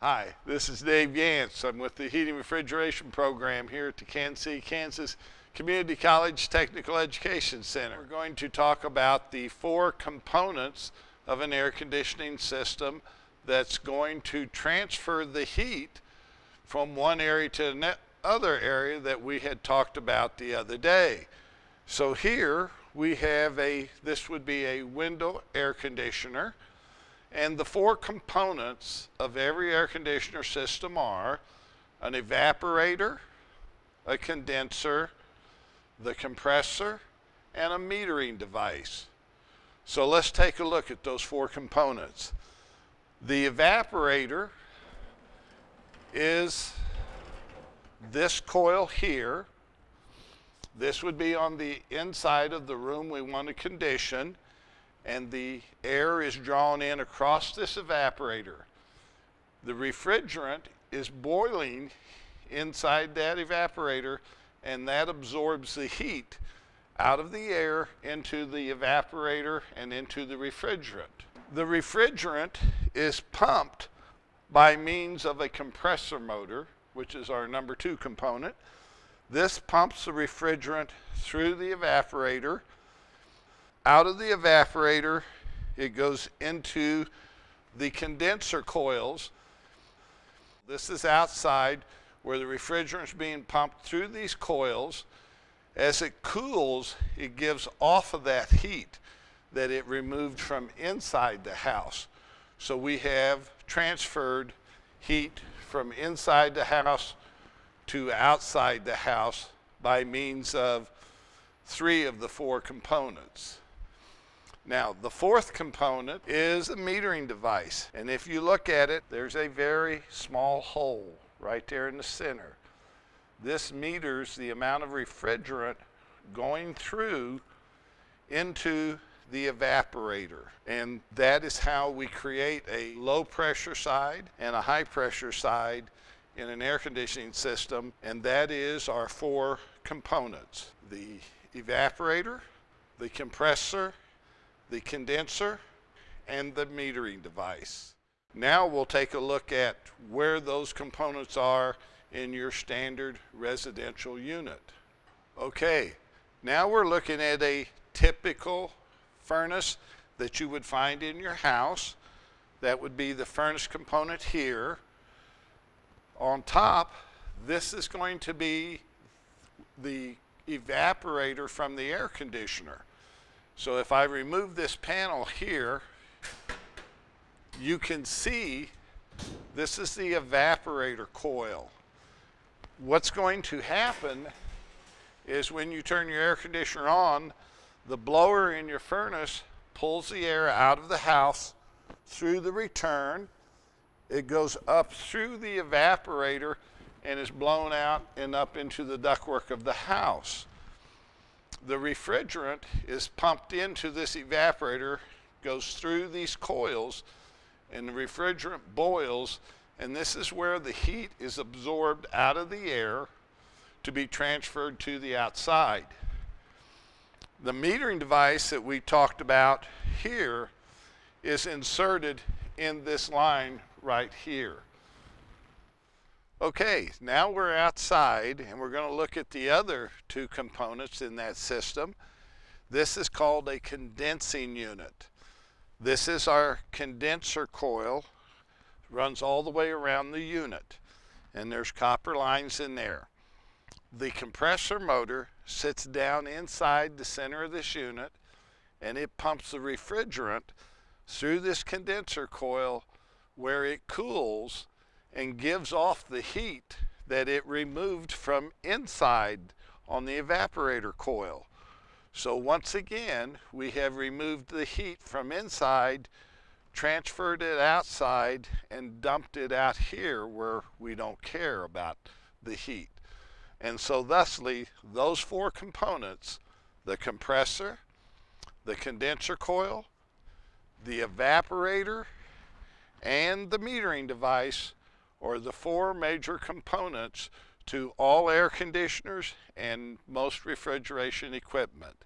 Hi, this is Dave Yance. I'm with the Heating Refrigeration Program here at the Kansas Kansas Community College Technical Education Center. We're going to talk about the four components of an air conditioning system that's going to transfer the heat from one area to another area that we had talked about the other day. So here we have a, this would be a window air conditioner. And the four components of every air conditioner system are an evaporator, a condenser, the compressor, and a metering device. So let's take a look at those four components. The evaporator is this coil here. This would be on the inside of the room we want to condition and the air is drawn in across this evaporator. The refrigerant is boiling inside that evaporator and that absorbs the heat out of the air into the evaporator and into the refrigerant. The refrigerant is pumped by means of a compressor motor, which is our number two component. This pumps the refrigerant through the evaporator out of the evaporator, it goes into the condenser coils. This is outside where the refrigerant is being pumped through these coils. As it cools, it gives off of that heat that it removed from inside the house. So we have transferred heat from inside the house to outside the house by means of three of the four components. Now, the fourth component is a metering device. And if you look at it, there's a very small hole right there in the center. This meters the amount of refrigerant going through into the evaporator. And that is how we create a low pressure side and a high pressure side in an air conditioning system. And that is our four components. The evaporator, the compressor, the condenser, and the metering device. Now we'll take a look at where those components are in your standard residential unit. Okay, now we're looking at a typical furnace that you would find in your house. That would be the furnace component here. On top, this is going to be the evaporator from the air conditioner. So if I remove this panel here, you can see this is the evaporator coil. What's going to happen is when you turn your air conditioner on, the blower in your furnace pulls the air out of the house through the return. It goes up through the evaporator and is blown out and up into the ductwork of the house the refrigerant is pumped into this evaporator, goes through these coils, and the refrigerant boils, and this is where the heat is absorbed out of the air to be transferred to the outside. The metering device that we talked about here is inserted in this line right here. Okay, now we're outside and we're going to look at the other two components in that system. This is called a condensing unit. This is our condenser coil, runs all the way around the unit and there's copper lines in there. The compressor motor sits down inside the center of this unit and it pumps the refrigerant through this condenser coil where it cools and gives off the heat that it removed from inside on the evaporator coil. So once again, we have removed the heat from inside, transferred it outside, and dumped it out here where we don't care about the heat. And so thusly, those four components, the compressor, the condenser coil, the evaporator, and the metering device are the four major components to all air conditioners and most refrigeration equipment.